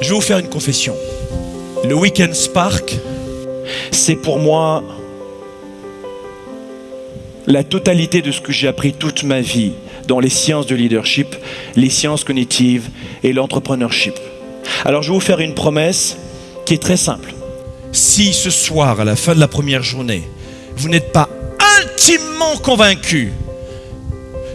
Je vais vous faire une confession. Le Weekend Spark, c'est pour moi la totalité de ce que j'ai appris toute ma vie dans les sciences de leadership, les sciences cognitives et l'entrepreneurship. Alors je vais vous faire une promesse qui est très simple. Si ce soir, à la fin de la première journée, vous n'êtes pas intimement convaincu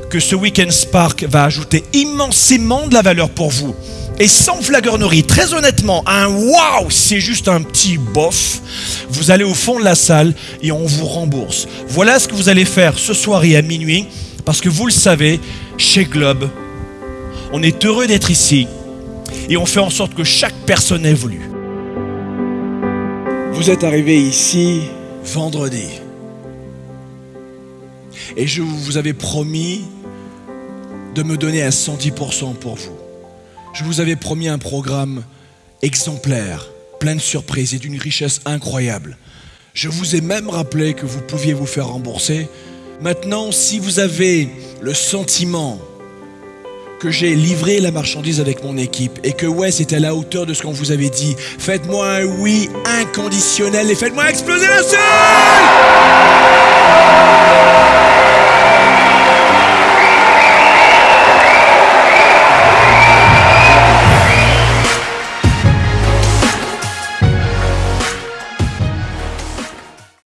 que ce Weekend Spark va ajouter immensément de la valeur pour vous, et sans flagornerie, très honnêtement, un waouh, c'est juste un petit bof. Vous allez au fond de la salle et on vous rembourse. Voilà ce que vous allez faire ce soir et à minuit, parce que vous le savez, chez Globe, on est heureux d'être ici et on fait en sorte que chaque personne évolue. Vous êtes arrivé ici vendredi. Et je vous avais promis de me donner à 110% pour vous. Je vous avais promis un programme exemplaire, plein de surprises et d'une richesse incroyable. Je vous ai même rappelé que vous pouviez vous faire rembourser. Maintenant, si vous avez le sentiment que j'ai livré la marchandise avec mon équipe et que ouais, c'est à la hauteur de ce qu'on vous avait dit, faites-moi un oui inconditionnel et faites-moi exploser la salle